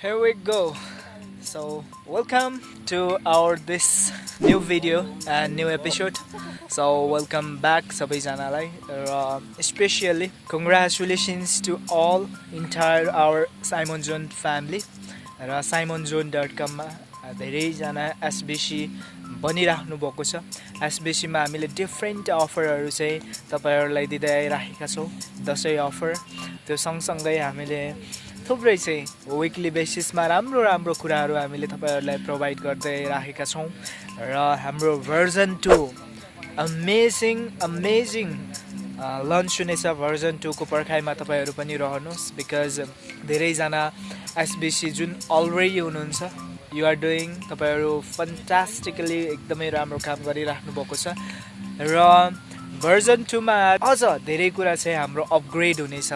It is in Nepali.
here we go. So welcome to our this new video and new episode. So welcome back सबैजनालाई र specially congratulations to all entire our Simon John family र साइमन जोन डट कममा धेरैजना एसबिसी बनिराख्नु भएको छ। एसबिसीमा हामीले डिफ्रेन्ट अफरहरू चाहिँ तपाईँहरूलाई दिँदै आइराखेका छौँ। दसैँ अफर त्यो सँगसँगै हामीले थुप्रै चाहिँ विकली बेसिसमा राम्रो राम्रो कुराहरू हामीले तपाईँहरूलाई प्रोभाइड गर्दै राखेका छौँ। र हाम्रो version two amazing amazing launch हुनेछ भर्जन टूको पर्खाइमा तपाईँहरू पनि रहनुहोस् बिकज धेरैजना एसबिसी जुन अलरेडी हुनुहुन्छ युआर डुइङ तपाईँहरू फन्टास्टिकली एकदमै राम्रो काम गरिराख्नु भएको छ। र भर्जन टूमा अझ धेरै कुरा चाहिँ हाम्रो अपग्रेड हुनेछ।